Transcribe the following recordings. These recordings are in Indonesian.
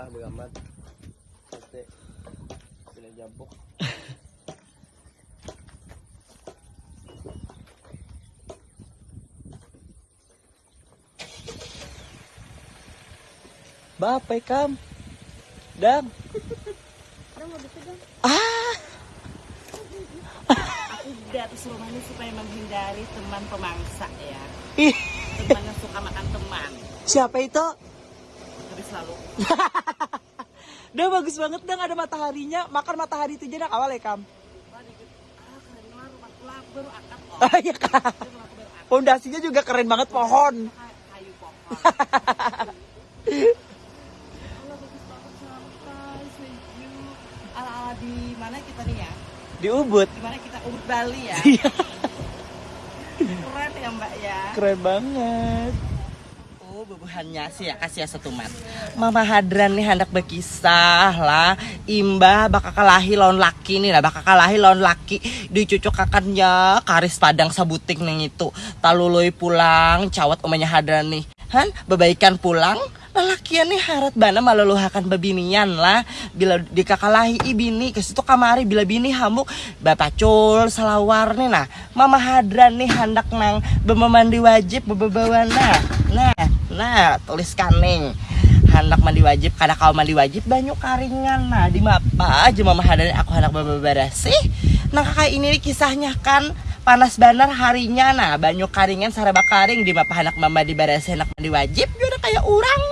lah begamat Pasti Sila jambok Bapak kam. Dam. Ah. Aku datang rumah ini supaya menghindari teman pemangsa ya. Teman yang suka makan teman. Siapa itu? Selalu Udah bagus banget dong ada mataharinya Makan matahari itu dah awal ya kam oh. Iya kak Pondasinya juga keren banget pohon Kay- kayu pohon. Ala-ala di mana kita nih ya? Di Ubud Di mana kita Ubud Bali ya? Iya Keren ya Mbak ya. Keren banget Bubuhannya sih ya kasih ya satu mat. Mama Hadran nih hendak berkisah lah. Imba bakal kalahi lawan laki nih lah, bakal kalahi lawan laki. Dicucuk kakannya karis padang sabuting nih itu. Talului pulang, cawat umanya Hadran nih. Han, bebaikan pulang. Lelakian nih harat bana maluluhakan bebinian lah Bila dikakalahi ibini ke situ kamari Bila bini hamuk Bapacul salawar nih nah Mama Hadran nih hendak nang Bemandi wajib bebebawan nah Nah, tuliskan nih. Hendak mandi wajib karena kau mandi wajib banyak karingan. Nah di mapa aja mama hadari aku hendak bebebarasi nah kakak ini kisahnya kan. Panas banar harinya. Nah banyak karingan saraba karing. Di mapa hendak mama di barasi hendak mandi wajib juga kayak orang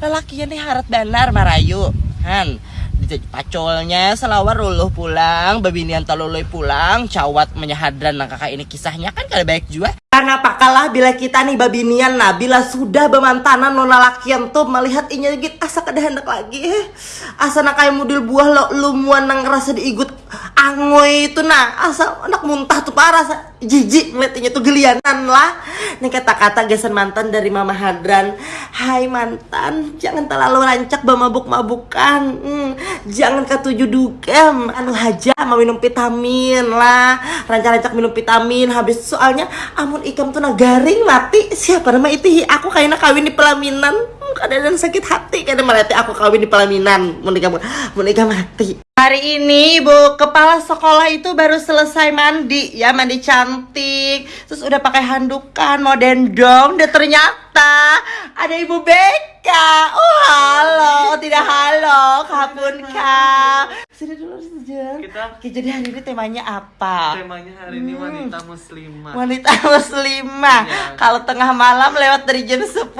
lelakinya nih harat banar marayu. Han pacolnya selawar luluh pulang babinian taluluy pulang cawat menyahadran. Nah kakak ini kisahnya kan kada baik juga karena pakalah bila kita nih babinian nah bila sudah bemantanan nona lakian tuh melihat inya gitu asa kada hendak lagi eh. Asa nak kayak model buah lo lumuan nang rasa diigut angoy itu nah asa anak muntah tuh parah jijik ngeliat inya tuh gelianan lah. Nih kata-kata gesan mantan dari mama hadran. Hai mantan jangan terlalu rancak bamabuk-mabukan. Hmm, jangan ketujuh dugem anu haja mau minum vitamin lah. Rancak-rancak minum vitamin. Habis soalnya amun ikam tuh garing mati. Siapa nama itu? Aku kayaknya kawin di pelaminan. Hmm, kadang sakit hati. Kadang melati aku kawin di pelaminan. Mau nikah mau nikah mati Hari ini Bu kepala sekolah itu baru selesai mandi. Ya mandi cantik terus udah pakai handukan mau dendong dan ternyata ada Ibu Beka. Oh halo. Tidak halo. Kapun kak dulu sejam Kita- jadi hari ini temanya apa? Temanya hari ini wanita muslimah. wanita muslimah. Iya. kalau tengah malam lewat dari jam 10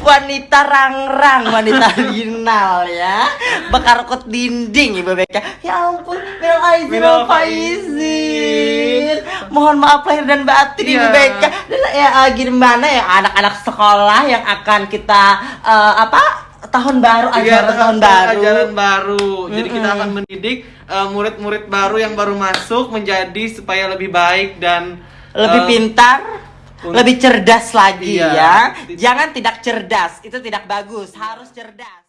wanita rangrang wanita final ya. Bekarkut dinding ibu Beka ya ampun minal aizin wal faizin mohon maaf lahir dan batin ibu Iya. Beka dan ya eh, gimana ya anak-anak sekolah yang akan kita eh, apa tahun baru Iya, ajaran tahun baru Ajaran baru. Jadi kita akan mendidik uh, murid-murid baru yang baru masuk menjadi supaya lebih baik dan lebih uh, pintar, lebih cerdas lagi Iya. ya. Jangan tidak cerdas, itu tidak bagus, harus cerdas.